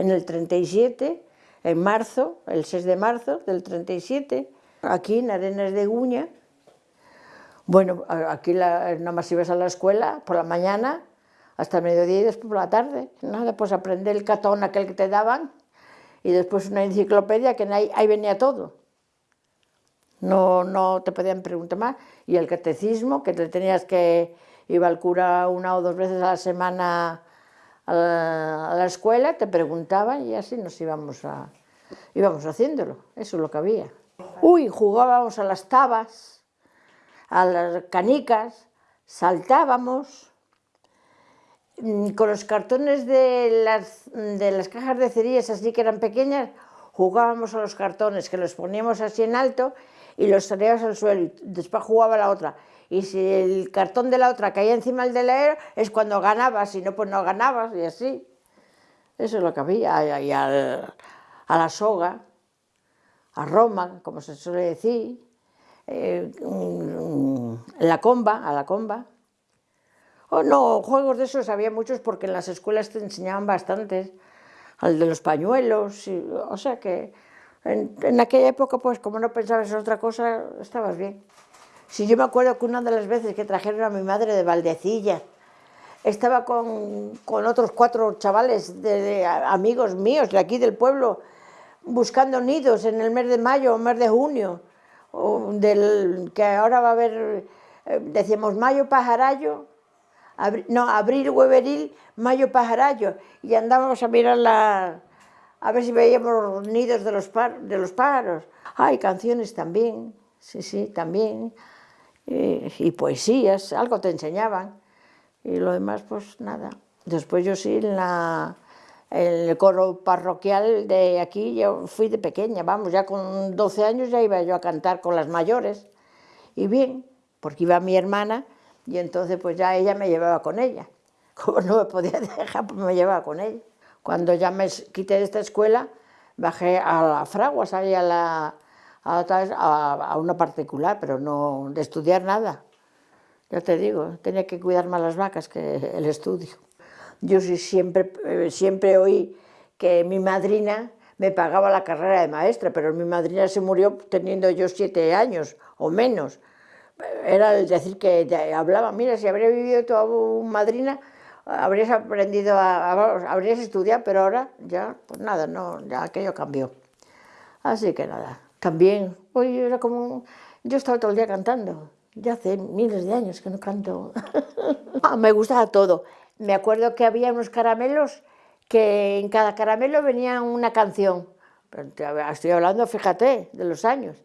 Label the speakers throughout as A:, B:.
A: en el 37, en marzo, el 6 de marzo del 37, aquí en Arenas de Guña. Bueno, aquí la, nada más ibas a la escuela por la mañana, hasta el mediodía y después por la tarde. Nada, pues aprender el catón aquel que te daban y después una enciclopedia que ahí, ahí venía todo. No, no te podían preguntar más. Y el catecismo, que te tenías que iba al cura una o dos veces a la semana a la, escuela, te preguntaban y así nos íbamos, a, íbamos haciéndolo, eso es lo que había. Uy, jugábamos a las tabas, a las canicas, saltábamos, mm, con los cartones de las, de las cajas de cerillas así que eran pequeñas, jugábamos a los cartones, que los poníamos así en alto y los traíamos al suelo y después jugaba la otra y si el cartón de la otra caía encima del de la es cuando ganabas, si no, pues no ganabas, y así. Eso es lo que había, y a la soga, a Roma, como se suele decir, eh, la comba, a la comba. Oh, no, juegos de esos había muchos porque en las escuelas te enseñaban bastantes, al de los pañuelos, o sea que en, en, aquella época, pues como no pensabas en otra cosa, estabas bien. Si yo me acuerdo que una de las veces que trajeron a mi madre de Valdecilla, estaba con, con otros cuatro chavales, de, amigos míos de aquí del pueblo, buscando nidos en el mes de mayo o mes de junio, del, que ahora va a haber, eh, decíamos mayo pajarallo, no, abril hueveril, mayo pajarallo, y andábamos a mirar la, a ver si veíamos los nidos de los, de los pájaros. Hay canciones también, sí, sí, también y poesías, algo te enseñaban, y lo demás pues nada. Después yo sí en, la, el coro parroquial de aquí, yo fui de pequeña, vamos, ya con 12 años ya iba yo a cantar con las mayores, y bien, porque iba mi hermana, y entonces pues ya ella me llevaba con ella. Como no me podía dejar, pues me llevaba con ella. Cuando ya me quité de esta escuela, bajé a la Fraguas, ahí a la, a, una particular, pero no de estudiar nada. Ya te digo, tenía que cuidar más las vacas que el estudio. Yo siempre, eh, siempre oí que mi madrina me pagaba la carrera de maestra, pero mi madrina se murió teniendo yo siete años o menos. Era el decir que hablaba, mira, si habría vivido tu madrina, habrías aprendido, a, habrías estudiado, pero ahora ya, pues nada, no, ya aquello cambió. Así que nada, también, hoy era como, yo estaba todo el día cantando, ya hace miles de años que no canto. Ah, me gustaba todo. Me acuerdo que había unos caramelos que en cada caramelo venía una canción. Estoy hablando, fíjate, de los años.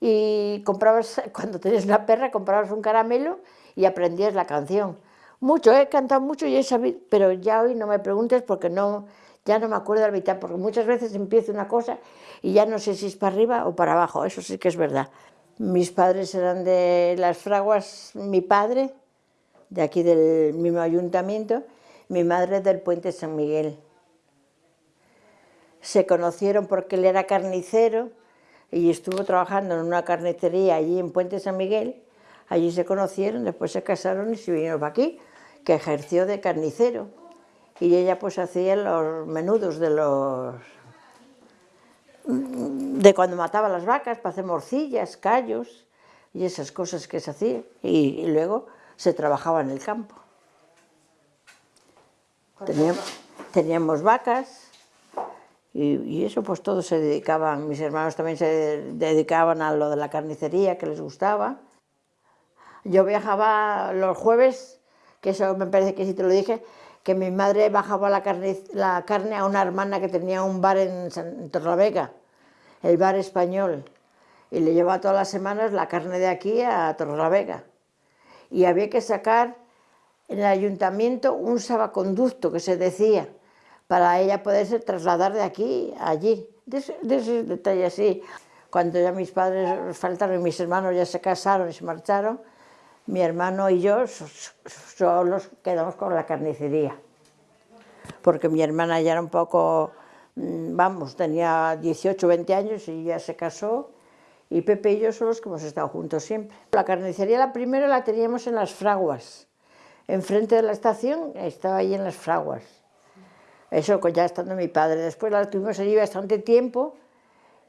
A: Y comprabas, cuando tenías una perra, comprabas un caramelo y aprendías la canción. Mucho, he cantado mucho y he sabido, pero ya hoy no me preguntes porque no, ya no me acuerdo la mitad, porque muchas veces empiezo una cosa y ya no sé si es para arriba o para abajo, eso sí que es verdad. Mis padres eran de las fraguas, mi padre, de aquí del mismo ayuntamiento, mi madre del Puente San Miguel. Se conocieron porque él era carnicero y estuvo trabajando en una carnicería allí en Puente San Miguel, allí se conocieron, después se casaron y se vinieron para aquí, que ejerció de carnicero y ella pues hacía los menudos de los de cuando mataba las vacas para hacer morcillas, callos y esas cosas que se hacían y, luego se trabajaba en el campo. Teníamos, teníamos vacas y, y, eso pues todos se dedicaban, mis hermanos también se dedicaban a lo de la carnicería que les gustaba. Yo viajaba los jueves, que eso me parece que sí te lo dije, que mi madre bajaba la carne, a una hermana que tenía un bar en, Torlavega, el bar español, y le llevaba todas las semanas la carne de aquí a Torlavega. Y había que sacar en el ayuntamiento un sabaconducto que se decía, para ella poderse trasladar de aquí a allí. De ese, de detalle así. Cuando ya mis padres faltaron y mis hermanos ya se casaron y se marcharon, mi hermano y yo solos quedamos con la carnicería, porque mi hermana ya era un poco, mm, vamos, tenía 18 20 años y ya se casó, y Pepe y yo solos que hemos estado juntos siempre. La carnicería la primera la teníamos en las fraguas, enfrente de la estación, estaba ahí en las fraguas. Eso ya estando mi padre. Después la tuvimos allí bastante tiempo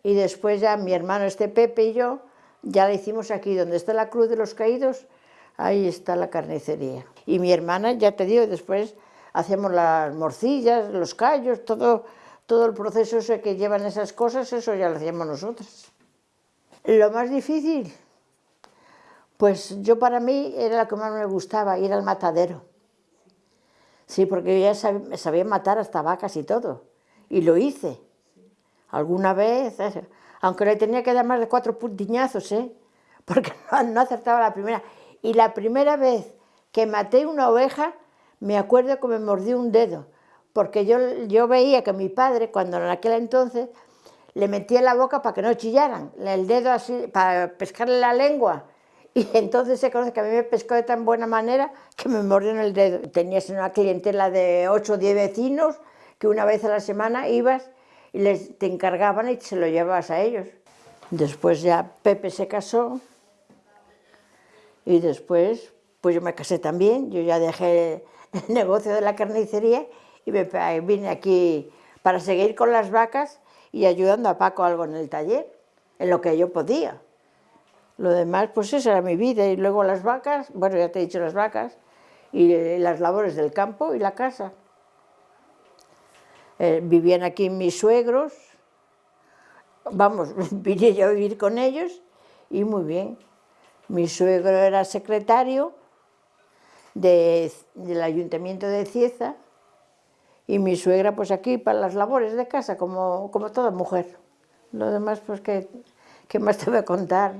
A: y después ya mi hermano este Pepe y yo ya la hicimos aquí, donde está la Cruz de los Caídos, ahí está la carnicería. Y mi hermana, ya te digo, después hacemos las morcillas, los callos, todo, todo el proceso ese que llevan esas cosas, eso ya lo hacíamos nosotros. Lo más difícil, pues yo para mí era lo que más me gustaba, ir al matadero. Sí, porque yo ya sabía, matar hasta vacas y todo, y lo hice. Alguna vez, eh, aunque le tenía que dar más de cuatro puntiñazos, ¿eh? porque no, acertaba la primera. Y la primera vez que maté una oveja, me acuerdo que me mordió un dedo, porque yo, yo veía que mi padre, cuando en aquel entonces, le metía la boca para que no chillaran, el dedo así, para pescarle la lengua, y entonces se conoce que a mí me pescó de tan buena manera que me mordió en el dedo. Tenías una clientela de 8 o 10 vecinos que una vez a la semana ibas y les, te encargaban y se lo llevabas a ellos. Después ya Pepe se casó y después pues yo me casé también, yo ya dejé el negocio de la carnicería y me, vine aquí para seguir con las vacas y ayudando a Paco algo en el taller, en lo que yo podía. Lo demás, pues esa era mi vida. Y luego las vacas, bueno, ya te he dicho las vacas, y las labores del campo y la casa. Eh, vivían aquí mis suegros, vamos, vine yo a vivir con ellos y muy bien. Mi suegro era secretario del ayuntamiento de Cieza y mi suegra pues aquí para las labores de casa, como, como toda mujer. Lo demás, pues, ¿qué, qué más te voy a contar?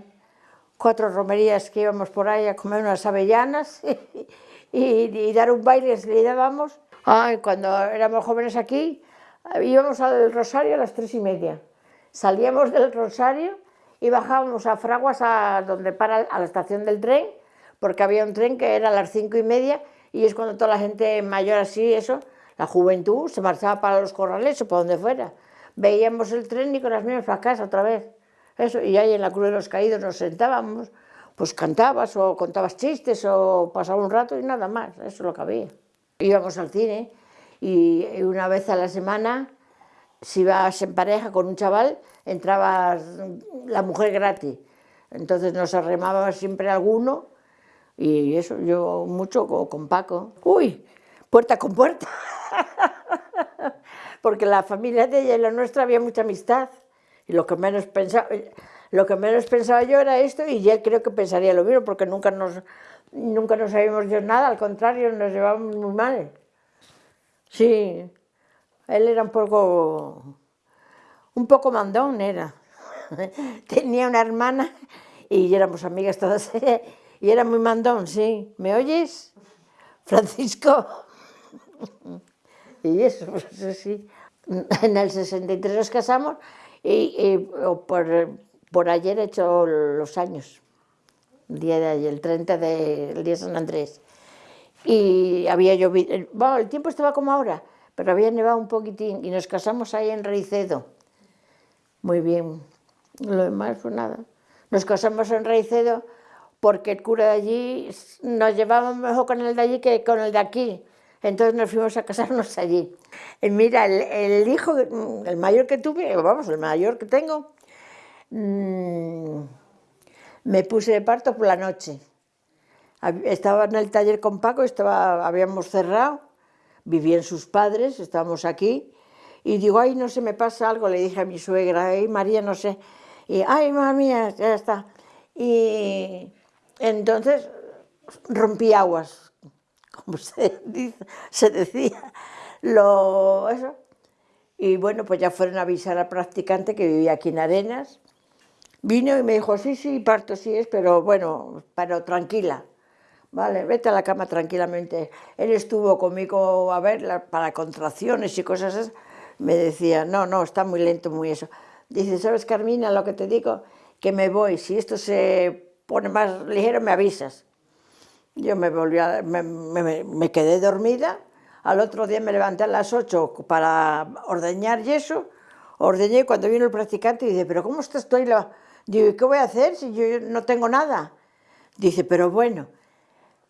A: cuatro romerías que íbamos por ahí a comer unas avellanas y, dar un baile que le dábamos. Ay, cuando éramos jóvenes aquí, íbamos al Rosario a las tres y media. Salíamos del Rosario y bajábamos a Fraguas, a donde para a la estación del tren, porque había un tren que era a las cinco y media y es cuando toda la gente mayor así, eso, la juventud, se marchaba para los corrales o para donde fuera. Veíamos el tren y con las mismas para casa otra vez. Eso, y ahí en la Cruz de los Caídos nos sentábamos, pues cantabas o contabas chistes o pasaba un rato y nada más, eso es lo que había. Íbamos al cine y una vez a la semana, si ibas en pareja con un chaval, entraba la mujer gratis. Entonces nos arremaba siempre alguno y eso, yo mucho con Paco. Uy, puerta con puerta. Porque la familia de ella y la nuestra había mucha amistad. Y lo que menos pensaba, lo que menos pensaba yo era esto y ya creo que pensaría lo mismo, porque nunca nos, nunca nos sabíamos yo nada, al contrario, nos llevábamos muy mal. Sí, él era un poco, un poco mandón era. Tenía una hermana y éramos amigas todas, y era muy mandón, sí. ¿Me oyes? Francisco. Y eso, pues sí. En el 63 nos casamos y, por, por, ayer he hecho los años, el día de ayer, el 30 del día de San Andrés. Y había llovido, bueno, el tiempo estaba como ahora, pero había nevado un poquitín y nos casamos ahí en Reicedo. Muy bien, lo demás fue nada. Nos casamos en Reicedo porque el cura de allí nos llevaba mejor con el de allí que con el de aquí. Entonces nos fuimos a casarnos allí. Y mira, el, hijo, el mayor que tuve, vamos, el mayor que tengo, mm, me puse de parto por la noche. Estaba en el taller con Paco, estaba, habíamos cerrado, vivían sus padres, estábamos aquí, y digo, ay, no sé, me pasa algo, le dije a mi suegra, ay, María, no sé, y, ay, mamá ya está. Y entonces rompí aguas, como se, se decía, lo, eso. Y bueno, pues ya fueron a avisar al practicante que vivía aquí en Arenas. Vino y me dijo, sí, sí, parto sí es, pero bueno, pero tranquila. Vale, vete a la cama tranquilamente. Él estuvo conmigo a ver para contracciones y cosas así. Me decía, no, no, está muy lento, muy eso. Dice, ¿sabes, Carmina, lo que te digo? Que me voy, si esto se pone más ligero, me avisas. Yo me volví a, me, quedé dormida, al otro día me levanté a las 8 para ordeñar y eso, ordeñé cuando vino el practicante y dice, pero ¿cómo estás tú Digo, ¿y qué voy a hacer si yo no tengo nada? Dice, pero bueno,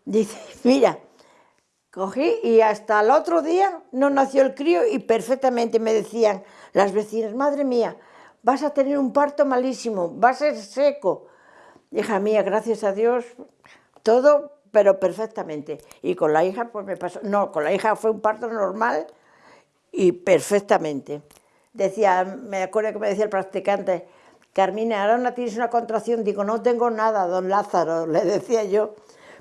A: dice, mira, Cogí y hasta el otro día no nació el crío y perfectamente me decían las vecinas, madre mía, vas a tener un parto malísimo, va a ser seco. Hija mía, gracias a Dios, todo, pero perfectamente. Y con la hija, pues me pasó, no, con la hija fue un parto normal y perfectamente. Decía, me acuerdo que me decía el practicante, Carmina, ahora no tienes una contracción, digo, no tengo nada, don Lázaro, le decía yo,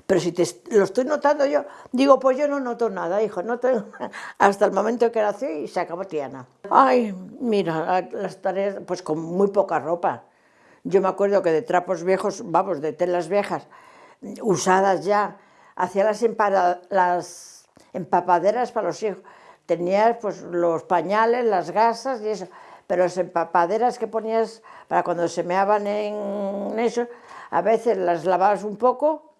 A: pero si te, lo estoy notando yo, digo, pues yo no noto nada, hijo, no tengo hasta el momento que nació y se acabó Tiana. Ay, mira, las tareas, pues con muy poca ropa. Yo me acuerdo que de trapos viejos, vamos, de telas viejas, usadas ya, hacía las, las empapaderas para los hijos. Tenías pues los pañales, las gasas y eso pero las empapaderas que ponías para cuando se meaban en eso, a veces las lavabas un poco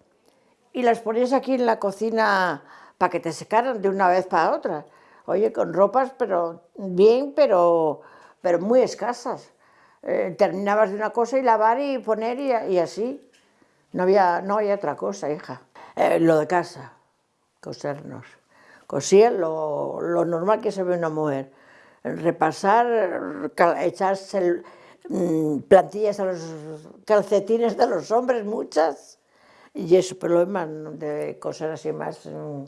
A: y las ponías aquí en la cocina para que te secaran de una vez para otra. Oye, con ropas, pero bien, pero, pero muy escasas. Eh, terminabas de una cosa y lavar y poner y, así. No había, no había otra cosa, hija. Eh, lo de casa, cosernos. Cosía lo, lo normal que se ve una mujer repasar, echarse mm, plantillas a los calcetines de los hombres, muchas, y eso, pero lo demás, de cosas así más, mm,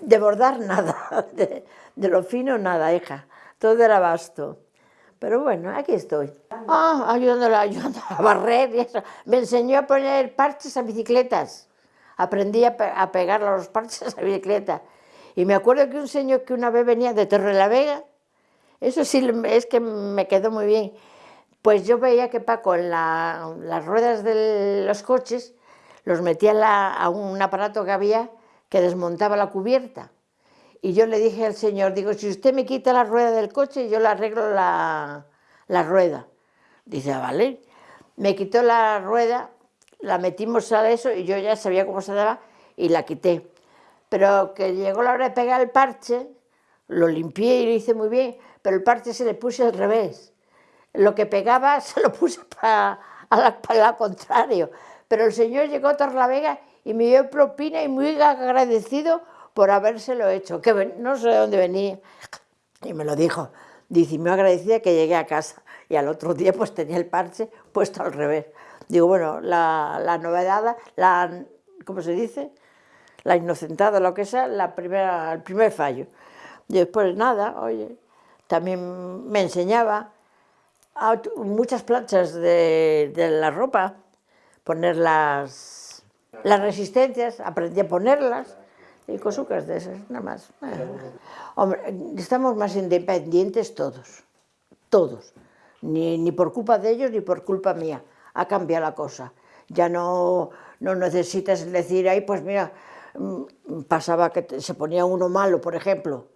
A: de bordar nada, de, lo fino nada, hija, todo era vasto. Pero bueno, aquí estoy. Ah, ayudándola, ayudándola a barrer y eso. Me enseñó a poner parches a bicicletas. Aprendí a, a pegar los parches a bicicleta. Y me acuerdo que un señor que una vez venía de Torre la Vega, eso sí es que me quedó muy bien. Pues yo veía que Paco en las ruedas de los coches los metía a un aparato que había que desmontaba la cubierta. Y yo le dije al señor, digo, si usted me quita la rueda del coche, yo le arreglo la, la rueda. Dice, ah, vale. Me quitó la rueda, la metimos a eso y yo ya sabía cómo se daba y la quité. Pero que llegó la hora de pegar el parche, lo limpié y lo hice muy bien, pero el parche se le puse al revés. Lo que pegaba se lo puse para la, contrario. Pero el señor llegó a Torlavega y me dio propina y muy agradecido por habérselo hecho, que no sé de dónde venía. Y me lo dijo. Dice, me que llegué a casa. Y al otro día pues tenía el parche puesto al revés. Digo, bueno, la, novedad, la, ¿cómo se dice? La inocentada, lo que sea, la primera, el primer fallo. Después nada, oye, también me enseñaba muchas planchas de, la ropa, poner las, las resistencias, aprendí a ponerlas, y cosucas de esas, nada más. Hombre, estamos más independientes todos, todos, ni, ni, por culpa de ellos ni por culpa mía, ha cambiado la cosa. Ya no, no necesitas decir, ahí pues mira, mm, pasaba que se ponía uno malo, por ejemplo,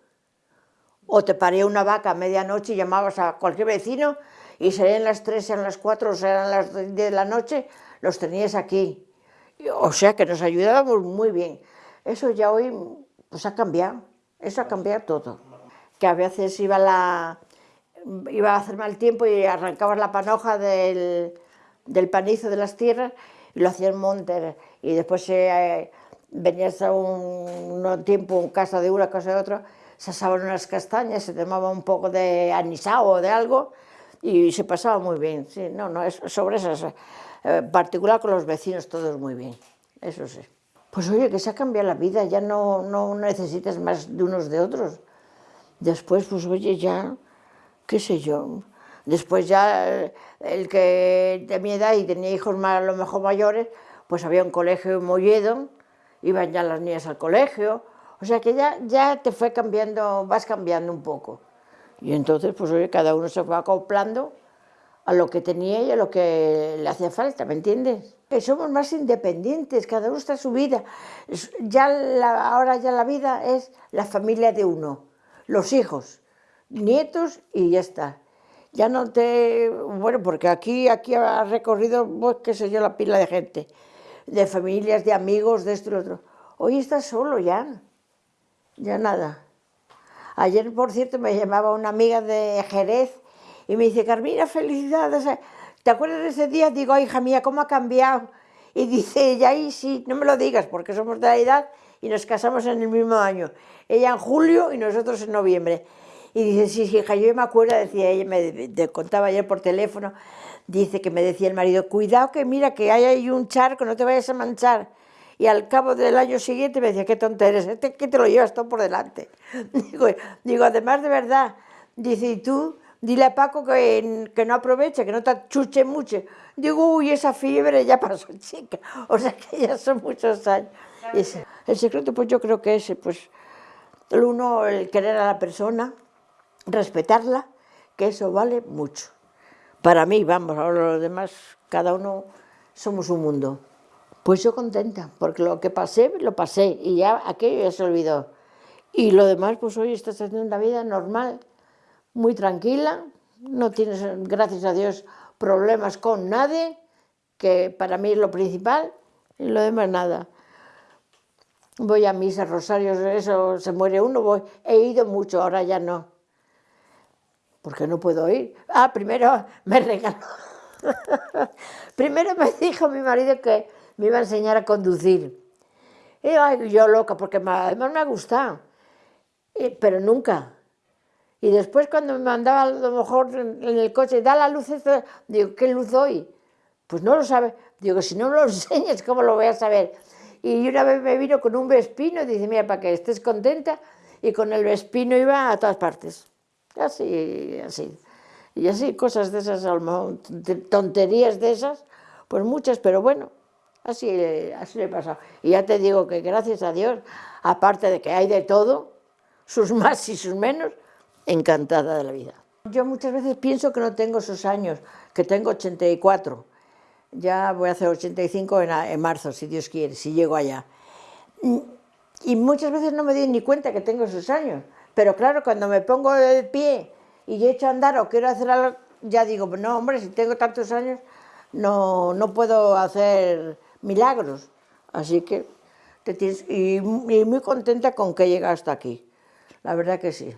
A: o te paría una vaca a medianoche y llamabas a cualquier vecino y serían las 3, sean las 4, serían las 10 de la noche, los tenías aquí. O sea que nos ayudábamos muy bien. Eso ya hoy pues ha cambiado, eso ha cambiado todo. Que a veces iba, la, iba a hacer mal tiempo y arrancabas la panoja del, del panizo de las tierras y lo hacían monte y después eh, venías a un, un tiempo, un casa de una, casa de otra se asaban unas castañas, se tomaba un poco de anisado o de algo y se pasaba muy bien. Sí, no, no, es sobre en eh, particular con los vecinos todos muy bien, eso sí. Pues oye, que se ha cambiado la vida, ya no, no necesitas más de unos de otros. Después, pues oye, ya, qué sé yo, después ya eh, el que de mi edad y tenía hijos más, a lo mejor mayores, pues había un colegio en Molledo, iban ya las niñas al colegio, o sea que ya, ya te fue cambiando, vas cambiando un poco. Y entonces, pues oye, cada uno se fue acoplando a lo que tenía y a lo que le hacía falta, ¿me entiendes? Que somos más independientes, cada uno está en su vida. Ya ahora ya la vida es la familia de uno, los hijos, nietos y ya está. Ya no te... Bueno, porque aquí, aquí ha recorrido, pues, qué sé yo, la pila de gente, de familias, de amigos, de esto y lo otro. Hoy estás solo ya ya nada. Ayer, por cierto, me llamaba una amiga de Jerez y me dice, Carmina, felicidades. ¿Te acuerdas de ese día? Digo, hija mía, ¿cómo ha cambiado? Y dice ella, y sí, no me lo digas, porque somos de la edad y nos casamos en el mismo año. Ella en julio y nosotros en noviembre. Y dice, sí, sí, hija, yo me acuerdo, decía ella, me, me contaba ayer por teléfono, dice que me decía el marido, cuidado que mira que hay ahí un charco, no te vayas a manchar. Y al cabo del año siguiente me decía, qué tonta eres, este, que te lo llevas todo por delante. Digo, digo, además de verdad, dice, y tú, dile a Paco que, que no aproveche, que no te chuche mucho. Digo, uy, esa fiebre ya pasó, chica. O sea que ya son muchos años. Ese, el secreto, pues yo creo que ese, pues, el uno, el querer a la persona, respetarla, que eso vale mucho. Para mí, vamos, ahora los demás, cada uno somos un mundo. Pues yo contenta, porque lo que pasé, lo pasé, y ya aquello ya se olvidó. Y lo demás, pues hoy estás haciendo una vida normal, muy tranquila, no tienes, gracias a Dios, problemas con nadie, que para mí es lo principal, y lo demás nada. Voy a misa, rosarios, eso, se muere uno, voy. He ido mucho, ahora ya no. Porque no puedo ir. Ah, primero me regaló. primero me dijo mi marido que me iba a enseñar a conducir. Y ay, yo loca, porque además me ha gustado. Pero nunca. Y después cuando me mandaba a lo mejor en el coche, da la luz, esta, digo, ¿qué luz doy? Pues no lo sabe. Digo, si no me lo enseñas, ¿cómo lo voy a saber? Y una vez me vino con un vespino dice, mira, para que estés contenta, y con el vespino iba a todas partes. Así, así. Y así, cosas de esas, tonterías de esas, pues muchas, pero bueno, así, así le he pasado. Y ya te digo que gracias a Dios, aparte de que hay de todo, sus más y sus menos, encantada de la vida. Yo muchas veces pienso que no tengo esos años, que tengo 84, ya voy a hacer 85 en, marzo, si Dios quiere, si llego allá. Y muchas veces no me doy ni cuenta que tengo esos años. Pero claro, cuando me pongo de pie y he hecho a andar o quiero hacer algo, ya digo, no, hombre, si tengo tantos años, no, no puedo hacer milagros. Así que te tienes, y, y muy contenta con que he llegado hasta aquí. La verdad que sí.